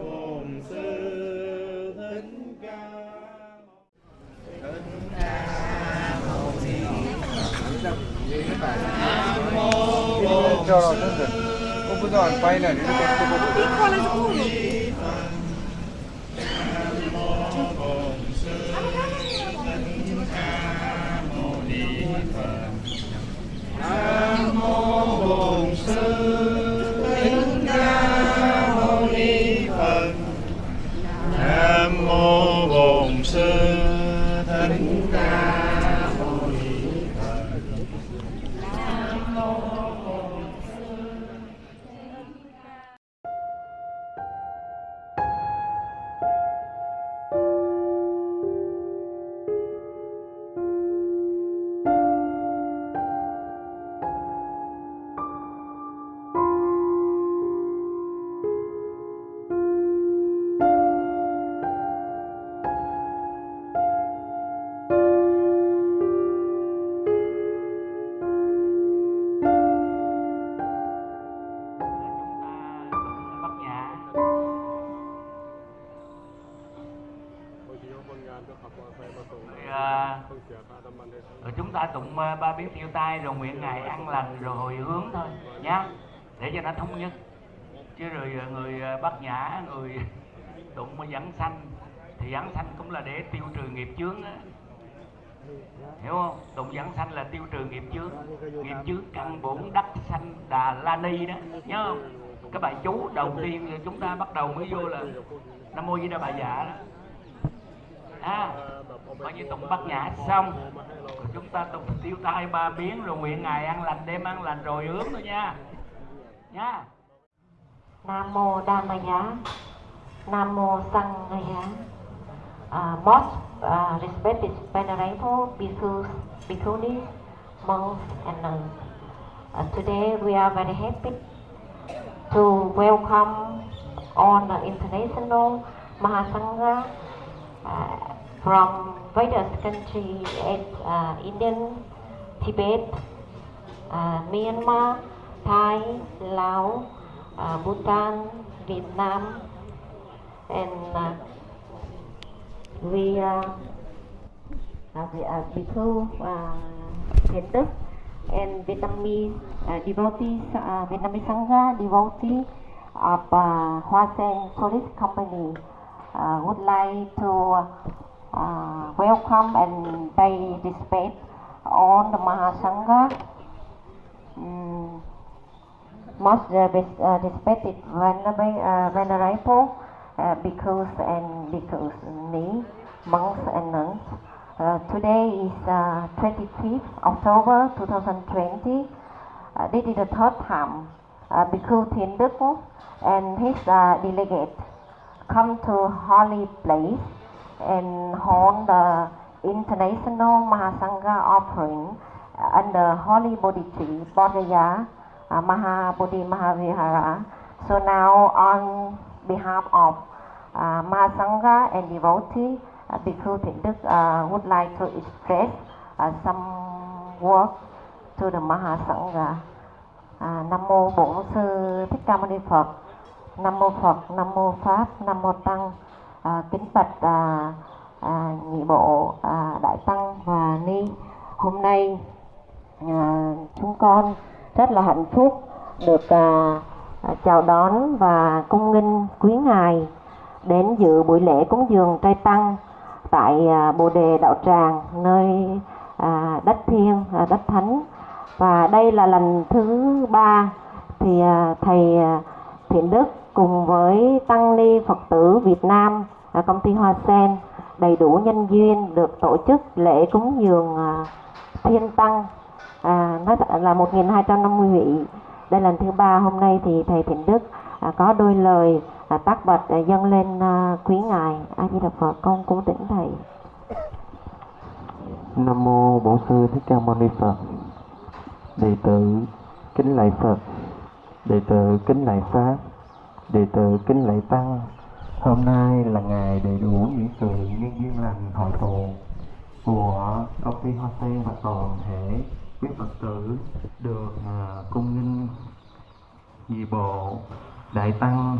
Bổn Sư Thích Ca Thích Ca Mâu Ni cho nó hiểu không? Tụng dẫn sanh là tiêu trừ nghiệp chướng. Nghiệp chướng căn bổn đắc sanh đà la ni đó. Nhớ không? Cái bài chú đầu tiên chúng ta bắt đầu mới vô là nam mô di đà bà dạ đó. À, coi như tụng bát nhã xong rồi chúng ta tụng tiêu tai ba biến rồi nguyện ngài ăn lành đêm ăn lành rồi hướng thôi nha. Nha. Nam mô Dhammaya, Nam mô Sanghaya. Uh, most uh, respected venerable bhikkhus, bhikkhunis, monks and nuns. Uh, today we are very happy to welcome all the international Mahasangha uh, from various countries uh, Indian, Tibet, uh, Myanmar, Thai, Laos, uh, Bhutan, Vietnam, and we uh, we are Bhikkhu uh, and Vietnamese uh, devotees, uh, Vietnamese Sangha devotee of uh, Hoa Sen Tourist Company uh, would like to uh, welcome and pay respect on the Mahasangha. Mm, most uh, uh, respected venerable, uh, venerable uh, bhikkhus and bhikkhusni, monks and nuns. Uh, today is uh, 25th October 2020. Uh, this is the third time uh, Bhikkhu Thiện Đức and his uh, delegate come to holy place and hold the international Mahasangha offering under Holy Bodhi Tree, Bodhaya, uh, Mahabodhi Mahavihara. So now on behalf of uh, Mahasangha and devotee, uh, Bhikkhu Thiện Đức uh, would like to express uh, some words to the Mahasangha. Uh, Nam mô Bổn sư Thích Ca Mâu Ni Phật. Nam mô Phật, Nam mô Pháp, Nam mô Tăng. Uh, kính bạch uh, uh, nhị bộ uh, đại tăng và ni. Hôm nay uh, chúng con rất là hạnh phúc được uh, À, chào đón và cung nghinh quý ngài đến dự buổi lễ cúng dường trai tăng tại à, Bồ đề đạo tràng nơi à, đất thiêng đất thánh. Và đây là lần thứ ba thì thầy Thiện Đức cùng với tăng ni Phật tử Việt Nam công ty Hoa Sen đầy đủ nhân duyên được tổ chức lễ cúng dường thiên tăng à, nó là 1.250 vị đây là lần thứ ba hôm nay thì thầy Thịnh Đức à, có đôi lời à, tác bạch à, dâng lên à, quý ngài A Di Đà Phật con cố tỉnh thầy Nam mô Bổn sư Thích Ca Mâu Ni Phật. Đệ tử kính lạy Phật. Đệ tử kính lạy Pháp. Đệ tử kính lạy Tăng. Hôm nay là ngày đầy đủ những sự nhân duyên lành hội tụ của công ty Hoa Sen và toàn thể quý Phật tử được à, cung nghinh nhị bộ đại tăng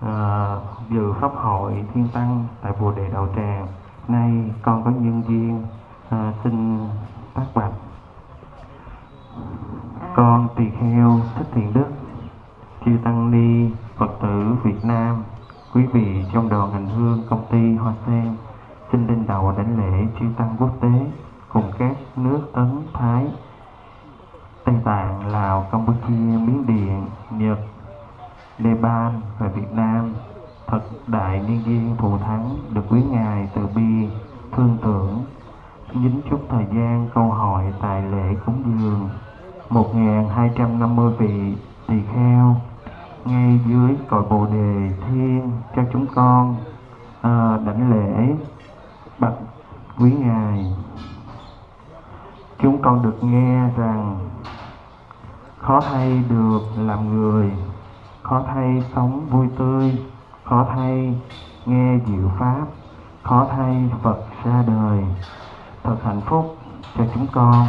à, dự pháp hội thiên tăng tại bồ đề đạo tràng. Nay con có nhân duyên à, xin tác bạch. Con tỳ kheo thích thiện đức chư tăng ni phật tử việt nam quý vị trong đoàn hành hương công ty hoa sen xin lên đầu đảnh lễ chư tăng quốc tế cùng các nước ấn thái. Tây tạng lào campuchia miến điện nhật nepal và việt nam. Thật đại niên viên thù thắng được quý ngài từ bi thương tưởng. Dính chút thời gian câu hỏi tại lễ cúng dường 1250 vị tỳ kheo. Ngay dưới cội bồ đề thiên cho chúng con à, đảnh lễ bạch quý ngài chúng con được nghe rằng khó thay được làm người, khó thay sống vui tươi, khó thay nghe diệu pháp, khó thay phật ra đời. Thật hạnh phúc cho chúng con,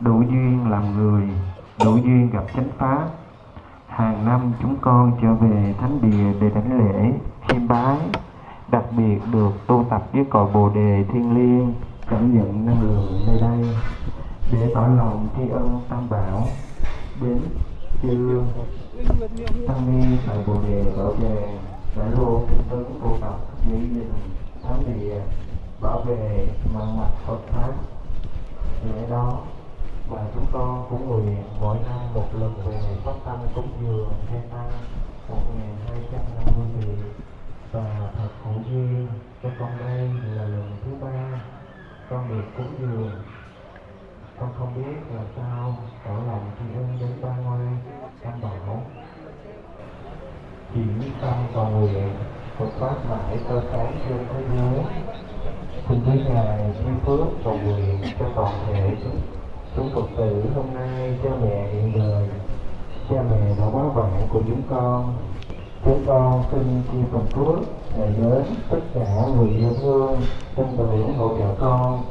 đủ duyên làm người, đủ duyên gặp chánh pháp. Hàng năm chúng con trở về thánh địa để đảnh lễ, chiêm bái, đặc biệt được tu tập với cội bồ đề thiên liêng, cảm nhận năng lượng nơi đây để tỏ lòng tri ân tam bảo, đến chư tăng ni tại bồ đề bảo vệ đại luôn tinh tấn cô tập mỹ đình thánh địa, bảo vệ mang mặt Phật pháp. Lẽ đó và chúng con cũng nguyện mỗi năm một lần về phát tâm cúng dường hai tăng một nghìn hai trăm năm mươi vị. Và thật hữu duyên cho con đây là lần thứ ba, con được cúng dường con không biết là sao tỏ lòng tri ân đến ba ngôi tam bảo chỉ tâm cầu nguyện Phật pháp mãi tơ sáng trên thế giới. Xin với ngài chi phước cầu nguyện cho toàn thể chúng chúng Phật tử hôm nay cha mẹ hiện đời. Cha mẹ đã quá vạn của chúng con. Chúng con xin chi phần phước để đến tất cả người yêu thương tin tưởng hỗ trợ con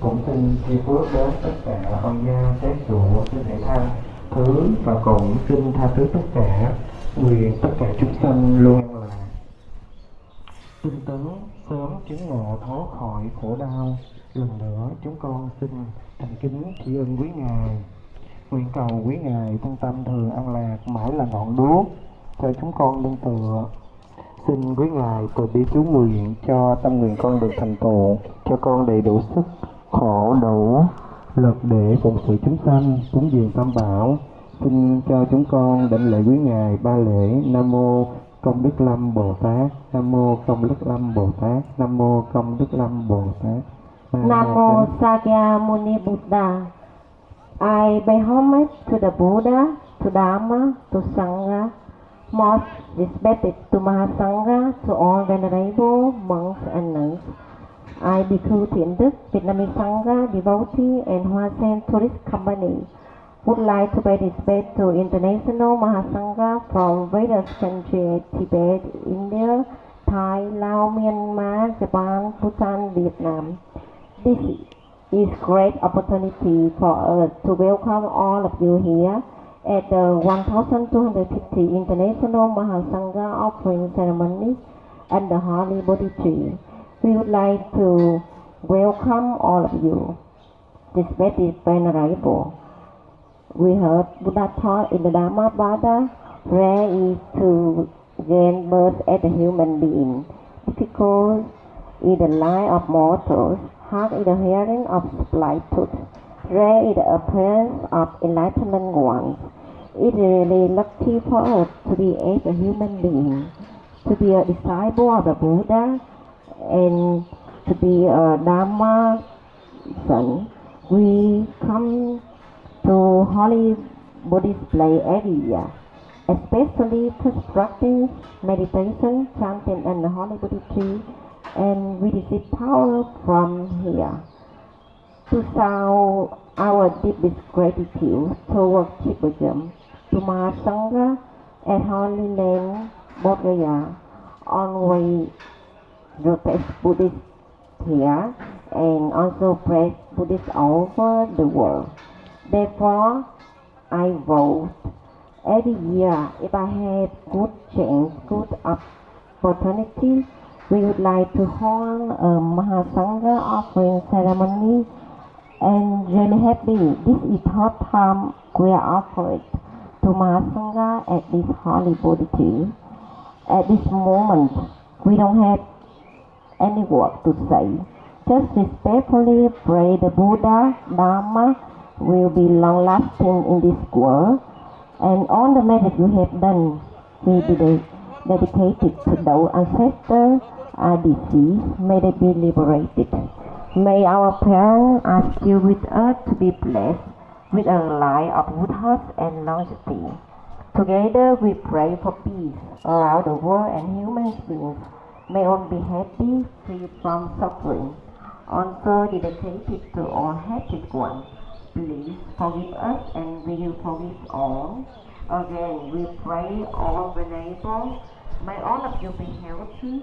cũng xin chi phước đến tất cả ông gia xét trụ xin thể tha, thứ và cũng xin tha thứ tất cả, nguyện tất cả chúng sanh luôn là tinh tấn sớm chứng ngộ thoát khỏi khổ đau, lần nữa chúng con xin thành kính tri ân quý ngài. Nguyện cầu quý ngài thân tâm thường an lạc mãi là ngọn đuốc cho chúng con nương tựa. Xin quý ngài từ bi chú nguyện cho tâm nguyện con được thành tựu, cho con đầy đủ sức khổ đủ lực để phụng sự chúng sanh cúng dường tam bảo. Xin cho chúng con đảnh lễ quý ngài ba lễ. Nam mô công đức lâm bồ tát. Nam mô công đức lâm bồ tát. Nam mô công đức lâm bồ tát. Nam mô Sakya Muni Buddha. I pay homage to the Buddha, to Dharma, to Sangha, most respected to Mahasangha, to all venerable monks and nuns. I Bhikkhu Thiện Đức, Vietnamese Sangha, devotee and Hoa Sen Tourist Company would like to respect to International Mahasangha from various countries, Tibet, India, Thai, Laos, Myanmar, Japan, Bhutan, Vietnam. This is great opportunity for us to welcome all of you here at the 1250 International Mahasangha offering ceremony and the Holy Bodhi Tree. We would like to welcome all of you. This Respected Venerable, we heard Buddha taught in the Dhammapada, rare is to gain birth as a human being. Difficult is the life of mortals, hard is the hearing of tooth, rare is the appearance of enlightenment ones. It is really lucky for us to be as a human being, to be a disciple of the Buddha, and to be a Dharma son, we come to Holy Buddhist every year, especially to practice meditation, chanting, and the Holy Buddha tree, and we receive power from here. To show our deepest gratitude towards Buddhism, to Mahasangha and Holy Land, Bodh Gaya, always protect Buddhists here and also praise Buddhists all over the world. Therefore, I vote every year if I have good chance, good opportunity, we would like to hold a Mahasangha offering ceremony and really happy. This is third time we are offered to Mahasangha at this holy Bodhi. At this moment, we don't have any word to say. Just respectfully pray the Buddha, Dharma will be long lasting in this world, and all the merit you have done will be de- dedicated to those ancestors are deceased, may they be liberated. May our parents are still with us to be blessed with a life of good health and longevity. Together we pray for peace around the world and human beings. May all be happy, free from suffering. Also dedicated to all hated ones. Please forgive us and we will forgive all. Again, we pray all venerable. May all of you be healthy,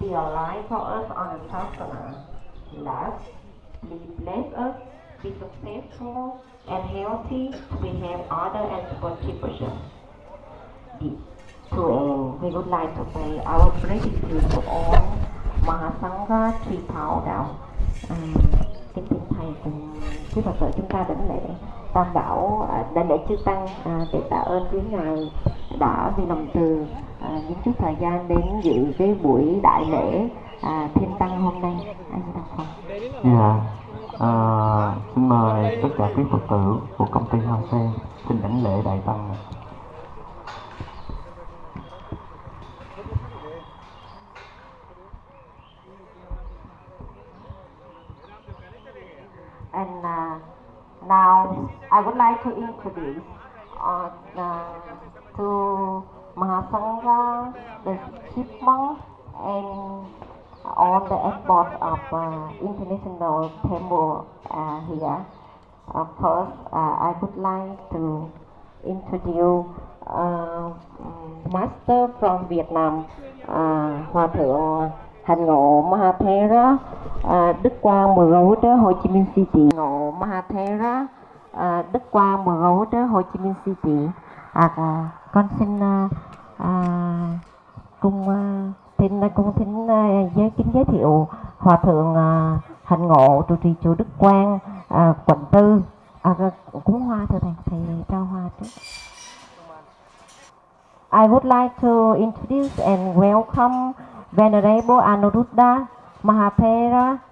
be alive for us on the Sasana. Last, please bless us, be successful and healthy we have other and supportive person. To end, we would like to pay our gratitude to all Mahasangha Tree Thảo Đạo. À, kính thưa thầy cùng quý Phật tử chúng ta đảnh lễ tam bảo đảnh lễ chư tăng à, để tạ ơn quý ngài đã vì lòng từ à, những chút thời gian đến dự cái buổi đại lễ à, thiên tăng hôm nay anh đọc phần Dạ, à, xin mời tất cả quý Phật tử của công ty Hoa Sen xin đảnh lễ Đại Tăng. And uh, now I would like to introduce uh, uh, to Mahasangha, the chief monk, and all the airport of uh, International Temple uh, here. Uh, first, uh, I would like to introduce uh, Master from Vietnam, Hòa Thượng Hành Ngộ Mahathera, à, Đức Quang Mười Gấu Đế Hồ Chí Minh City. Ngộ Mahathera, à, Đức Quang Mười Gấu Hồ Chí Minh City. À, à, con xin à, à, cùng à, xin à, cung thính à, giới kính giới thiệu Hòa Thượng à, Hành Ngộ trụ trì chùa Đức Quang, à, quận Tư. À, à cúng hoa thưa thầy, thầy trao hoa trước. I would like to introduce and welcome Venerable Anuruddha Mahathera,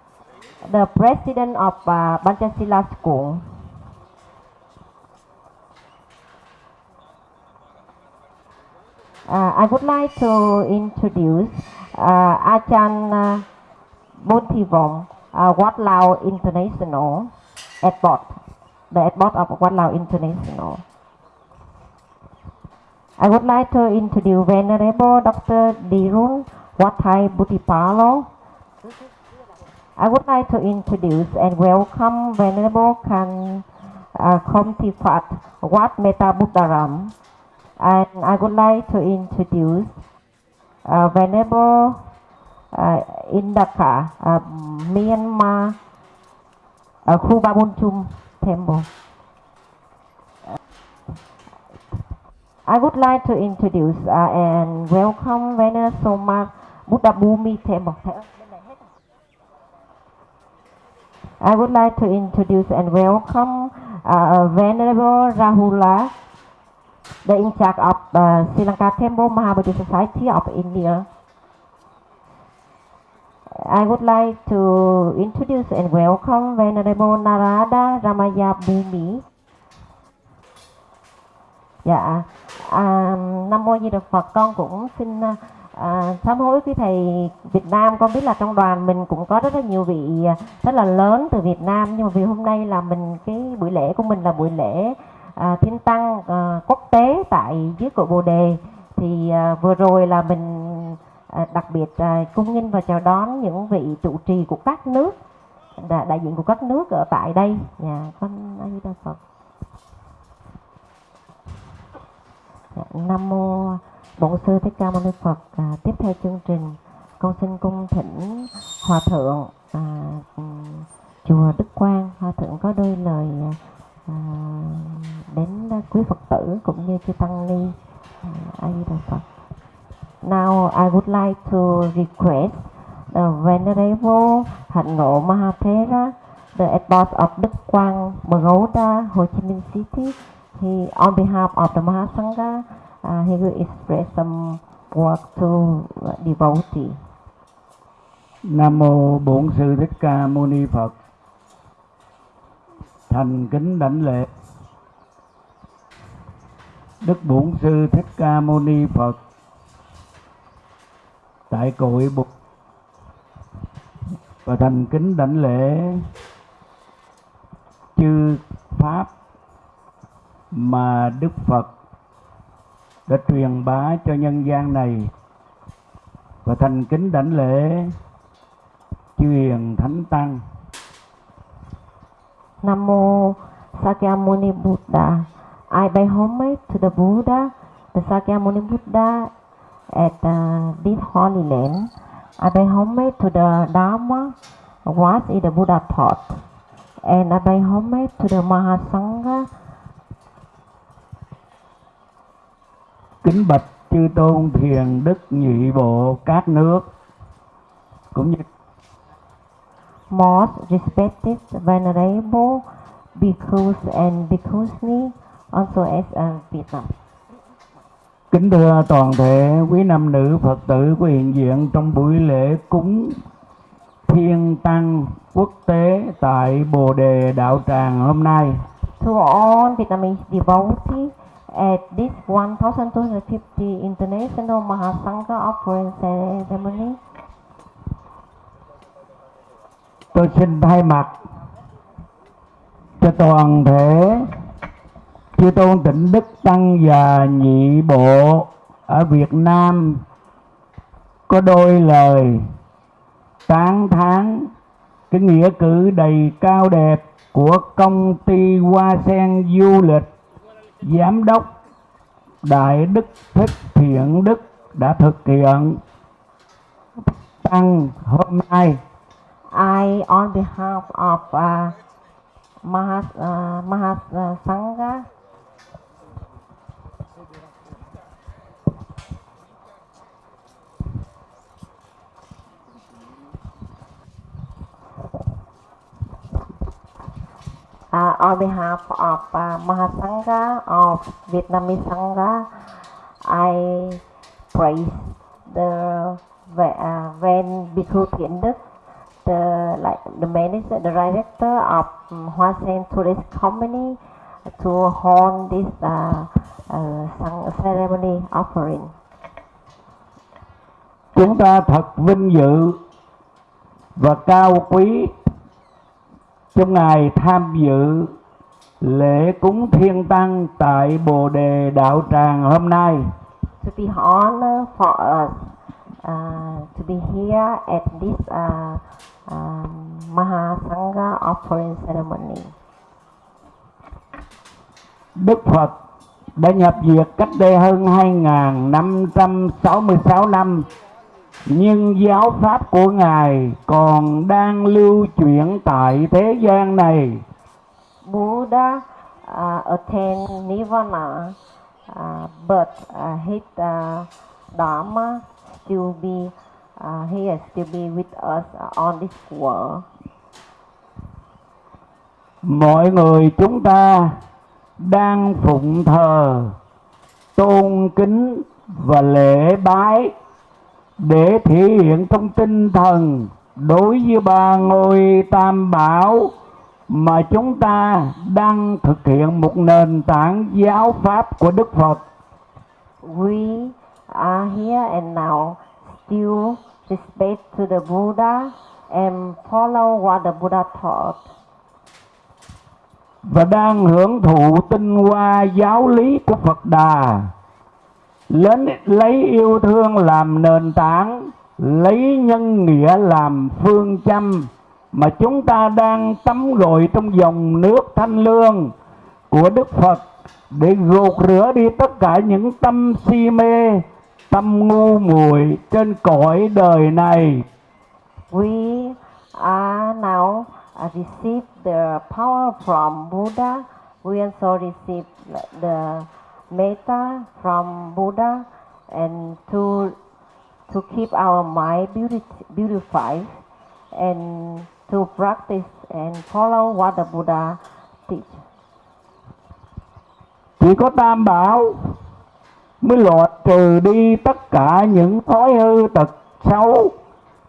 the president of uh, Pancasila School. Uh, I would like to introduce uh, Achan uh, uh, Wat Lao International Airport, the airport of Wat Lao International. I would like to introduce Venerable Dr. Dirun Wathai Butipalo. I would like to introduce and welcome Venerable Khan uh, Komtifat Wat Meta Buddharam. And I would like to introduce uh, Venerable uh, Indaka, uh, Myanmar uh, Temple. I would like to introduce uh, and welcome Venerable Soma Buddha Bhumi Temple. À? I would like to introduce and welcome uh, Venerable Rahula, the in charge of uh, Sri Lanka Temple Mahabodhi Society of India. I would like to introduce and welcome Venerable Narada Ramaya Bhumi. Dạ, à, Nam Mô Di Đà Phật con cũng xin À, sám hối quý thầy Việt Nam con biết là trong đoàn mình cũng có rất là nhiều vị à, rất là lớn từ Việt Nam. Nhưng mà vì hôm nay là mình cái buổi lễ của mình là buổi lễ à, thiên tăng à, quốc tế tại dưới cội Bồ Đề. Thì à, vừa rồi là mình à, đặc biệt à, cung nghinh và chào đón những vị trụ trì của các nước đại, đại diện của các nước ở tại đây. Nhà con A Di Đà Phật. Dạ, Nam mô Bổn sư Thích Ca Mâu Ni Phật. À, tiếp theo chương trình, con xin cung thỉnh hòa thượng à, ừ, chùa Đức Quang. Hòa thượng có đôi lời à, đến quý Phật tử cũng như chư tăng ni. À, A Di Đà Phật. Now I would like to request the Venerable Hạnh Ngộ Mahathera, the abbot of Đức Quang, Baroda, Ho Chi Minh City. He, on behalf of the Mahasangha, uh, he will express some work to devotee. Nam mô Bổn sư Thích Ca Mâu Ni Phật. Thành kính đảnh lễ. Đức Bổn sư Thích Ca Mâu Ni Phật tại cội Bụt và thành kính đảnh lễ chư pháp mà Đức Phật đã truyền bá cho nhân gian này và thành kính đảnh lễ truyền thánh tăng Nam mô Sakyamuni Buddha. I pay homage to the Buddha, the Sakyamuni Buddha at uh, this holy land. I pay homage to the Dharma, what is the Buddha taught. And I pay homage to the Mahasangha, kính bạch chư tôn thiền đức nhị bộ các nước cũng như most respected, venerable bhikkhus and bhikkhusni, also as uh, Vietnam. kính thưa toàn thể quý nam nữ phật tử của hiện diện trong buổi lễ cúng thiên tăng quốc tế tại bồ đề đạo tràng hôm nay To all Vietnamese devotees at this 1250 International Mahasangha Offering Ceremony, tôi xin thay mặt cho toàn thể chư tôn tịnh đức tăng và nhị bộ ở Việt Nam có đôi lời tán thán cái nghĩa cử đầy cao đẹp của công ty Hoa Sen Du lịch giám đốc Đại Đức Thích Thiện Đức đã thực hiện. Tăng hôm nay I, on behalf of uh, Mahas, uh, Mahas uh, Sangha À, on behalf of à, uh, Mahasangha of Vietnamese Sangha, I praise the uh, à, Van Bhikkhu Thiện Đức, the like the manager, the director of um, Hoa Sen Tourist Company, to hold this uh, uh, ceremony offering. chúng ta thật vinh dự và cao quý trong ngày tham dự lễ cúng thiên tăng tại bồ đề đạo tràng hôm nay To be honored for us uh, to be here at this uh, um, Mahasangha offering ceremony. đức phật đã nhập diệt cách đây hơn 2.566 năm nhưng giáo pháp của ngài còn đang lưu chuyển tại thế gian này Buddha uh, attained nirvana, uh, but uh, his uh, dharma still be uh, here, still be with us on this world. mọi người chúng ta đang phụng thờ tôn kính và lễ bái để thể hiện trong tinh thần đối với ba ngôi tam bảo mà chúng ta đang thực hiện một nền tảng giáo pháp của Đức Phật. We are here and now still respect to the Buddha and follow what the Buddha taught. Và đang hưởng thụ tinh hoa giáo lý của Phật Đà lấy, lấy yêu thương làm nền tảng lấy nhân nghĩa làm phương châm mà chúng ta đang tắm gội trong dòng nước thanh lương của Đức Phật để gột rửa đi tất cả những tâm si mê, tâm ngu muội trên cõi đời này. We are now receive the power from Buddha. We also receive the metta from Buddha and to to keep our mind beautified and to practice and follow what the Buddha teach. Chỉ có tam bảo mới loại trừ đi tất cả những thói hư tật xấu.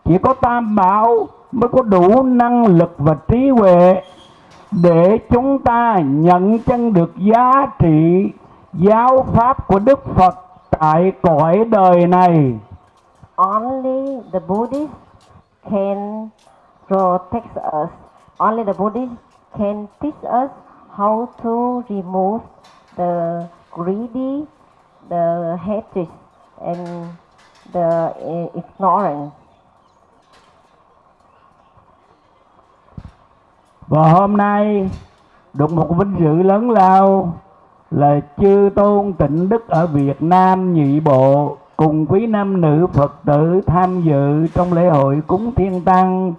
Chỉ có tam bảo mới có đủ năng lực và trí huệ để chúng ta nhận chân được giá trị giáo pháp của Đức Phật tại cõi đời này. Only the Buddhists can protect us. Only the Buddhists can teach us how to remove the greedy, the hatred, and the uh, ignorance. Và hôm nay được một vinh dự lớn lao là chư tôn tịnh đức ở Việt Nam nhị bộ cùng quý nam nữ Phật tử tham dự trong lễ hội cúng thiên tăng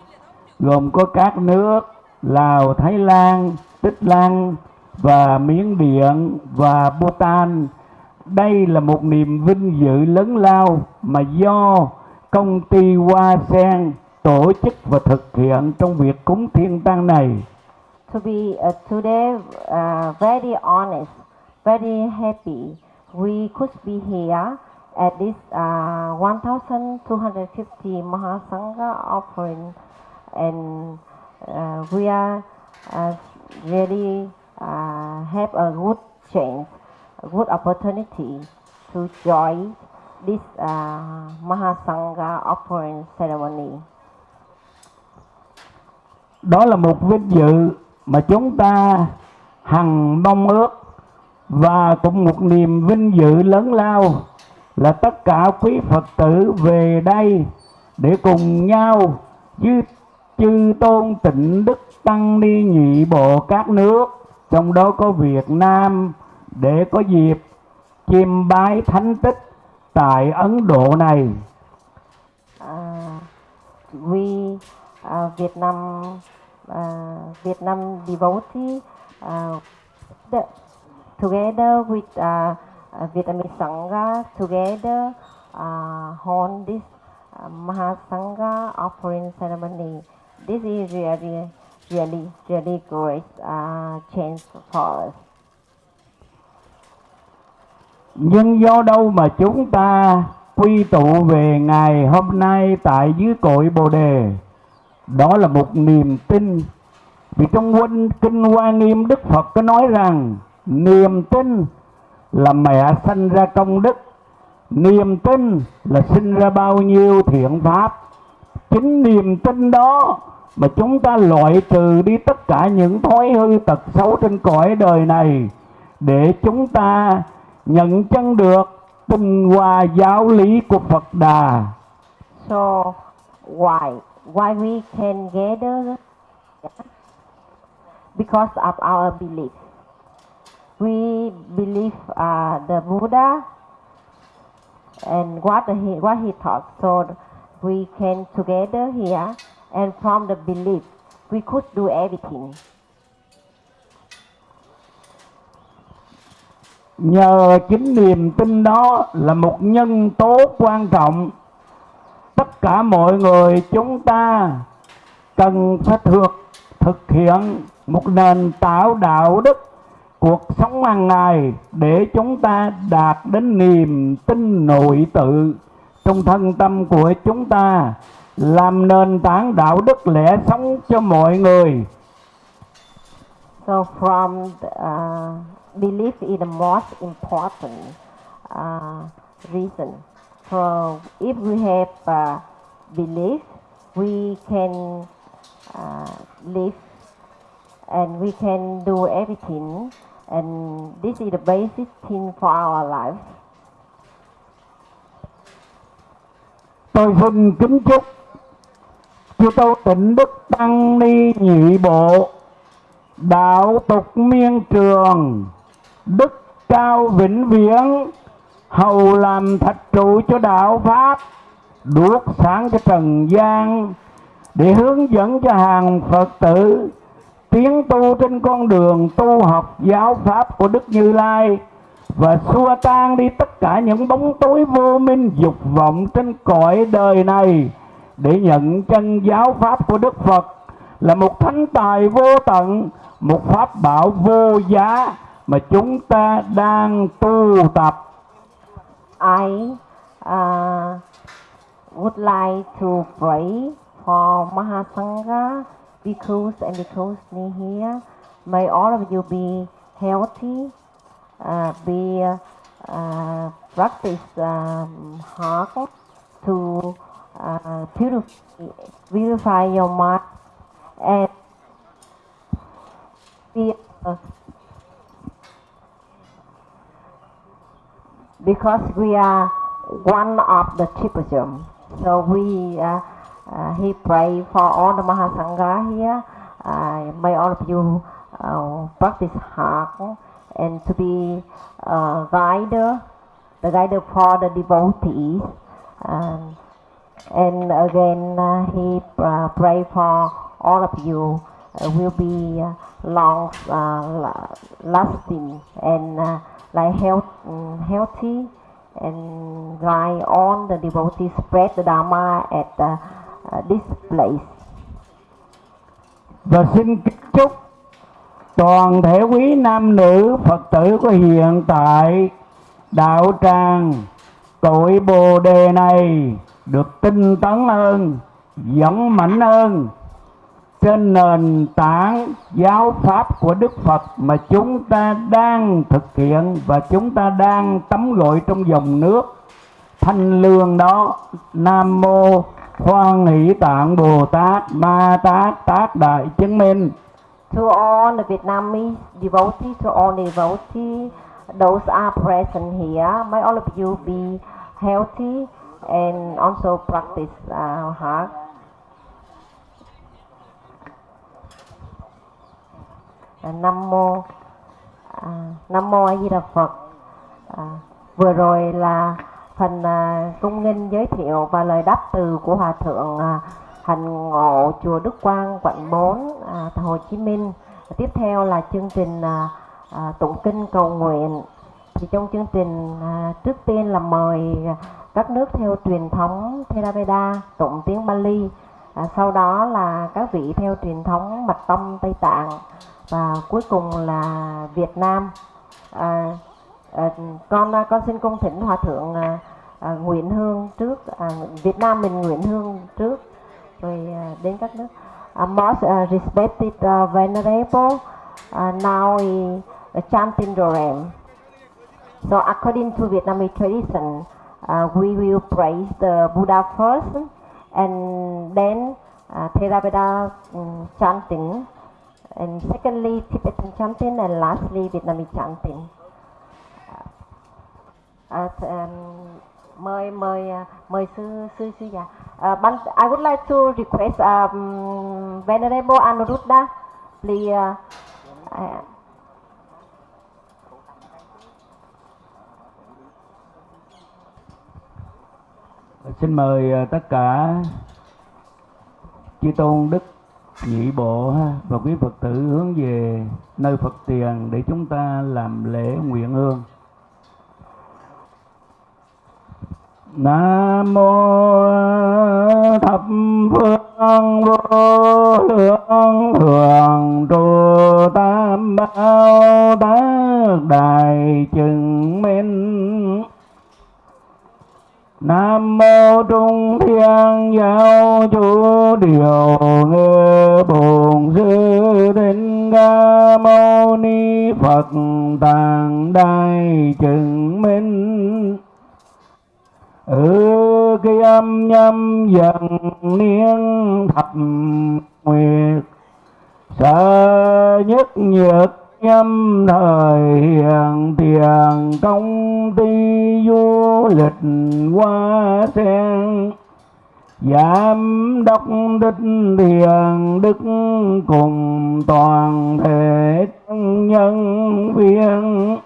gồm có các nước Lào, Thái Lan, Tích Lan và Miến Điện và Bhutan. Đây là một niềm vinh dự lớn lao mà do công ty Hoa Sen tổ chức và thực hiện trong việc cúng thiên tăng này. To be uh, today uh, very honest, very happy, we could be here at this uh, 1,250 Mahasangha offering, and uh, we are uh, really uh, have a good chance, a good opportunity to join this uh, Mahasangha offering ceremony. Đó là một vinh dự mà chúng ta hằng mong ước và cũng một niềm vinh dự lớn lao là tất cả quý Phật tử về đây để cùng nhau với chư tôn tịnh đức tăng ni nhị bộ các nước trong đó có Việt Nam để có dịp chiêm bái thánh tích tại Ấn Độ này. À, uh, we uh, à, Vietnam uh, à, Vietnam devotee uh, the, together with uh, uh, Vietnamese Sangha together uh, on this uh, Mahasangha offering ceremony. This is really, really, really great uh, change for us. Nhưng do đâu mà chúng ta quy tụ về ngày hôm nay tại dưới cội Bồ Đề? Đó là một niềm tin. Vì trong quân Kinh Hoa Nghiêm Đức Phật có nói rằng niềm tin là mẹ sanh ra công đức niềm tin là sinh ra bao nhiêu thiện pháp chính niềm tin đó mà chúng ta loại trừ đi tất cả những thói hư tật xấu trên cõi đời này để chúng ta nhận chân được tinh hoa giáo lý của Phật Đà. So, why why we can gather because of our belief. We believe uh, the Buddha and what he what he taught. So we can together here and from the belief we could do everything. Nhờ chính niềm tin đó là một nhân tố quan trọng. Tất cả mọi người chúng ta cần phải thực thực hiện một nền tạo đạo đức cuộc sống hàng ngày để chúng ta đạt đến niềm tin nội tự trong thân tâm của chúng ta làm nền tảng đạo đức lẽ sống cho mọi người. So from the, uh, belief is the most important uh, reason So if we have uh, belief, we can uh, live and we can do everything. And this is the basic thing for our life. Tôi xin kính chúc chư Tâu Tịnh Đức Tăng Ni Nhị Bộ, Đạo tục miên trường, Đức cao vĩnh viễn, Hầu làm thạch trụ cho đạo Pháp, Đuốc sáng cho trần gian, Để hướng dẫn cho hàng Phật tử Tiến tu trên con đường tu học giáo Pháp của Đức Như Lai và xua tan đi tất cả những bóng tối vô minh dục vọng trên cõi đời này để nhận chân giáo pháp của Đức Phật là một thánh tài vô tận, một pháp bảo vô giá mà chúng ta đang tu tập. I uh, would like to pray for Mahasangha, bhikkhus and bhikkhusni here. May all of you be healthy, uh, be uh, practice um, hard to uh, purify, purify your mind and be uh, because we are one of the tribalism. So we uh, he pray for all the Mahasangha here. Uh, may all of you uh, practice hard and to be uh, guide, the guide for the devotees. Um, and again, uh, he uh, pray for all of you uh, will be long la- lasting and like health, um, healthy and guide all the devotees spread the Dharma at uh, displays. Và xin kính chúc toàn thể quý nam nữ Phật tử của hiện tại đạo tràng cội Bồ đề này được tinh tấn hơn, dũng mạnh hơn trên nền tảng giáo pháp của Đức Phật mà chúng ta đang thực hiện và chúng ta đang tắm gội trong dòng nước thanh lương đó Nam mô Hoan hỷ tạng Bồ Tát Ma Tát Tát Đại chứng minh To all the Vietnamese devotees, to all devotees, those are present here, may all of you be healthy and also practice uh, hard. À, Nam mô à, Nam mô A Di Đà Phật. Uh, vừa rồi là phần à, cung nghinh giới thiệu và lời đáp từ của hòa thượng à, hành ngộ chùa Đức Quang quận 4 à, Hồ Chí Minh. Tiếp theo là chương trình à, à, tụng kinh cầu nguyện. Thì trong chương trình à, trước tiên là mời các nước theo truyền thống Theravada tụng tiếng Bali. À, sau đó là các vị theo truyền thống Mật Tông Tây Tạng và cuối cùng là Việt Nam. À, à, con à, con xin cung thỉnh hòa thượng à, à, Nguyễn Hương trước à, Việt Nam mình Nguyễn Hương trước rồi à, đến các nước. À, uh, most uh, à, respected uh, venerable, uh, now is uh, chanting Dorem. So according to Vietnamese tradition, uh, we will praise the Buddha first, and then uh, Theravada ừ, um, chanting, and secondly Tibetan chanting, and lastly Vietnamese chanting. Uh, um, mời mời à, mời sư sư sư già. Uh, ban, I would like to request um, Venerable Anuruddha, please. Uh, uh, Xin mời tất cả chư tôn đức nhị bộ và quý Phật tử hướng về nơi Phật tiền để chúng ta làm lễ nguyện hương. Nam mô thập phương vô lượng thường trụ tam bảo tác đại chứng minh. Nam mô Trung Thiên Giáo Chủ Điều Ngư Bổn Sư Thích Ca Mâu Ni Phật Tạng Đại Chứng Minh ừ cái âm nhâm dần niên thập nguyệt, sợ nhất nhược nhâm thời hiền tiền công ty du lịch qua sen. Giảm đốc đích thiền đức cùng toàn thể nhân viên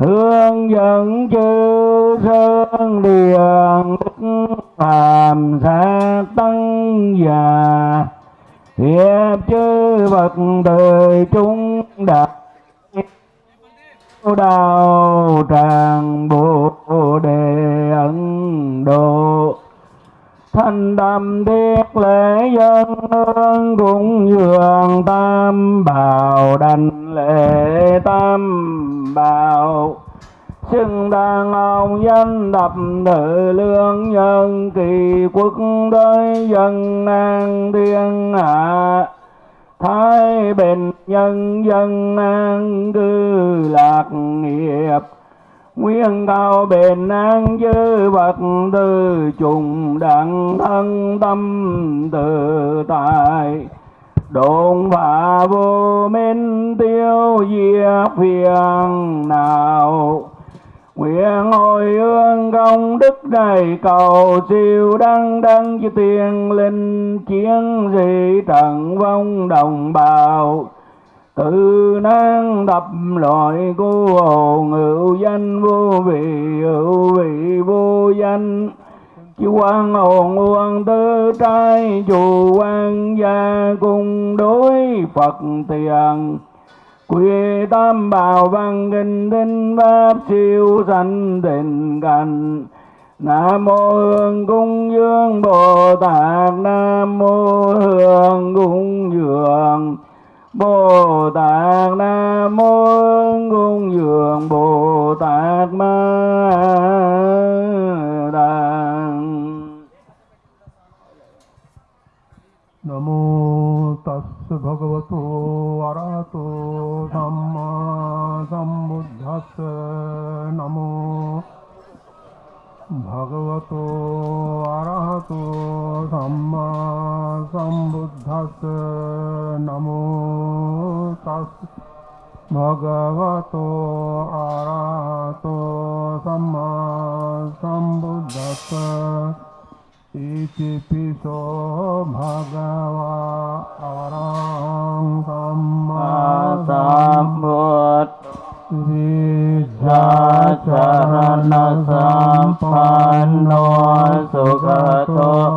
hướng dẫn chư sơn điền đức hàm sát tăng già. Hiệp chư vật đời chúng đạt đạo tràng bồ đề ấn độ thanh đầm thiết lễ dân hương cũng dường tam bảo, đành lễ tam bảo. Xưng đàn ông danh đập tự lương nhân, kỳ quốc đới dân an thiên hạ. Thái bình nhân dân an cư lạc nghiệp nguyên cao bền an dư bậc tư trùng đặng thân tâm tự tại Độn và vô minh tiêu diệt phiền nào. Nguyện hồi hương công đức này cầu siêu đăng đăng chư tiên linh chiến dị trận vong đồng bào tự năng đập loại cô hồn hữu danh vô vị, hữu vị vô danh. Chư quan hồn quan tư trai, chù quan gia cùng đối phật tiền. Quy tam bảo văn kinh tinh pháp siêu sanh tình cảnh nam mô hương cung dương bồ tát, nam mô hương cung dường Bồ Tát Nam Mô Cung Dường Bồ Tát Ma Đàn Nam Mô Tassa Bhagavato Arahato Samma Sambuddhassa. Nam Mô Bhagavato Arahato Samma සම්බුද්දස්ස නමෝ තස්ස භගවතු අරහතෝ සම්මා සම්බුද්දස්ස ඉතිපිසෝ භගවා අරං සම්මා සම්බුත් විද්‍යාචරණ සම්පන්නෝ සුගතෝ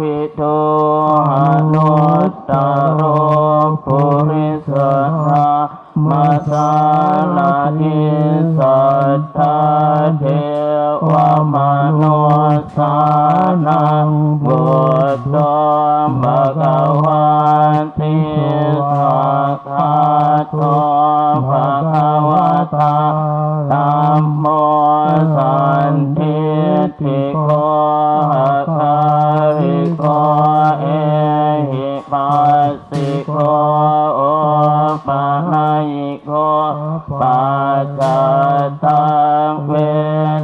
วิโตอนุตตโรภูริสทามาสาลาทิสัตถะเทวมนสานังบุตร ตัเว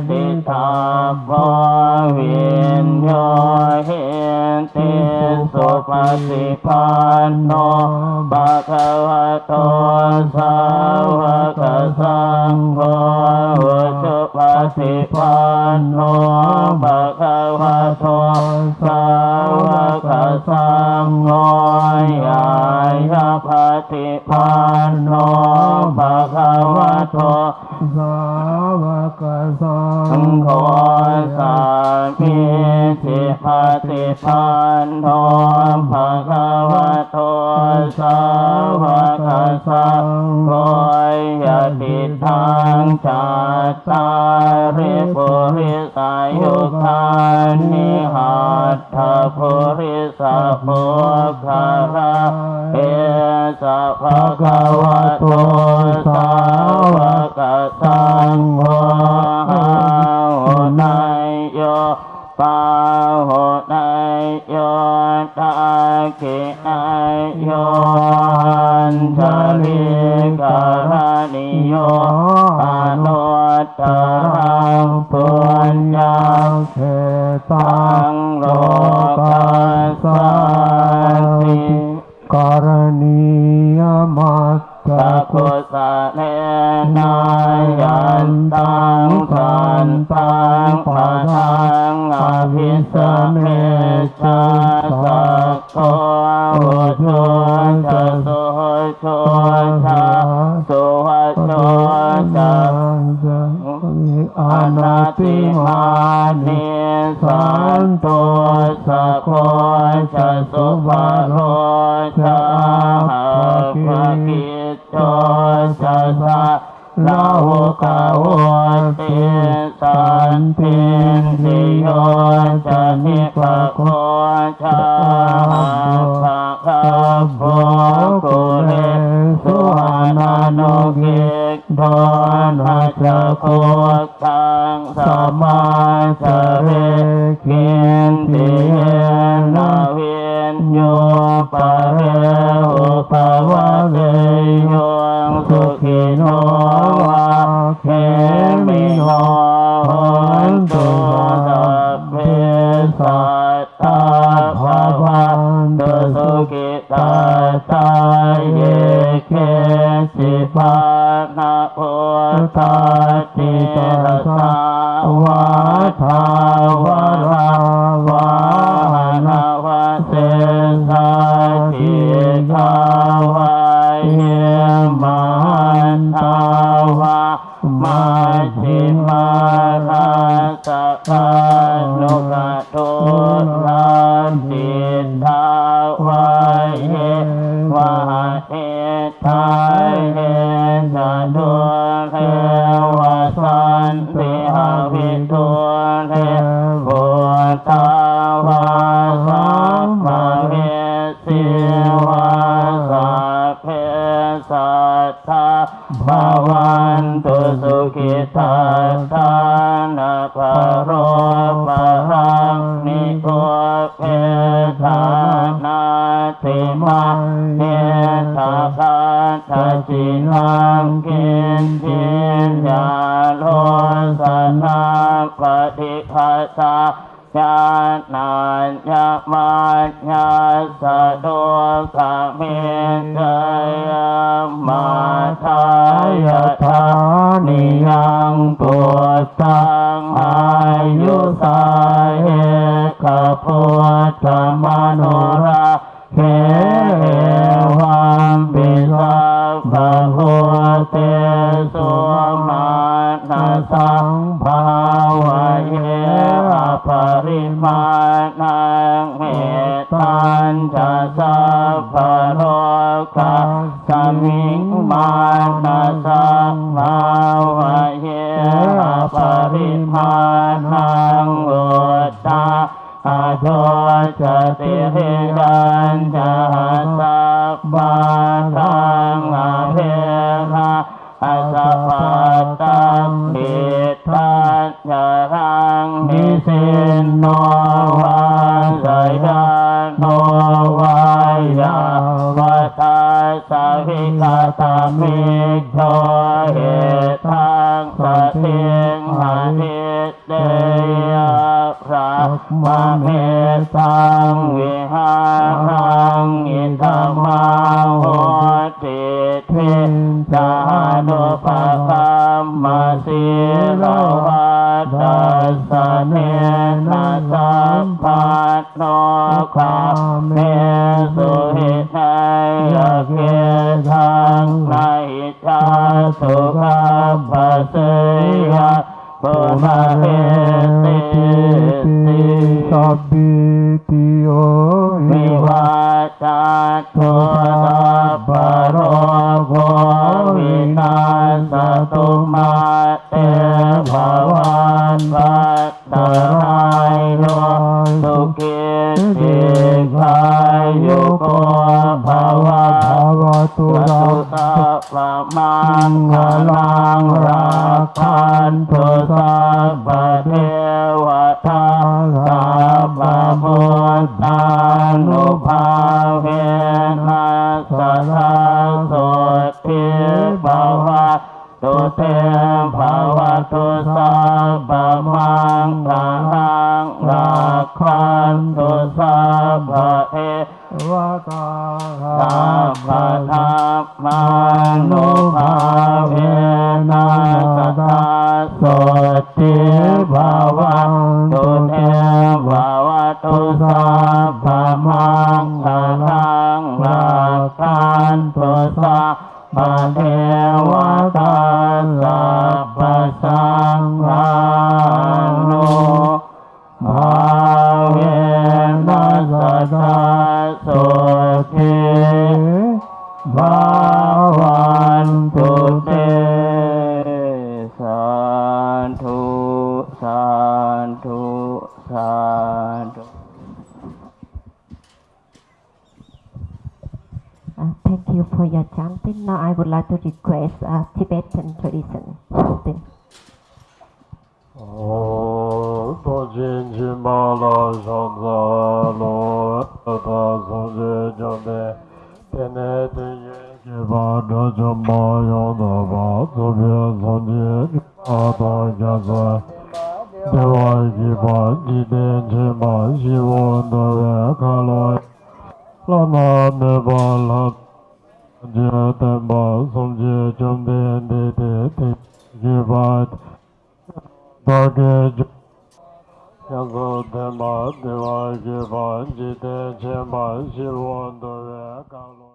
ทิตาภวิญญาเหติสุปฏิปันโนภะคะวะโตสาวกสังโฆสุปฏิปันโนภะคะวะโตสาวกสังโฆยายาปฏิปันโนภะคะวะโต สาวกสังโฆสามิทิปฏิปันโนภะคะวะโตสาวกสังโฆยติทังจัตตาริปุริสายุคานิหัตถภูริสะโพคาระเอสะภะคะวะโตสาวกสังโฆโหนายโยปาโหนายโยตาเกนายโยทะลิกาลานิโยอาโนตงปุญญาเทตังโลกัสสาติกรณียมัตตะกุสะเลนา ตังขันตังปะทังอภิสเมชา ตติตระสาวาทาวรา โรปะหังนิโกเพธานาติมาเทตาคาทจินังกินทิยาโลสนาปฏิภาษาญาณานญามาญาสะโดสะเมตยามาทายาทานิย ตังอายุสาเหกพุทธมโน ปัตโตกาเมสุหิทัยเกทังในชาสุขบัสสยาปุมาเวติติสัพพิติโยวิวัตตุังสารังรักษาพุทธะาะเทวตาลาบประสังา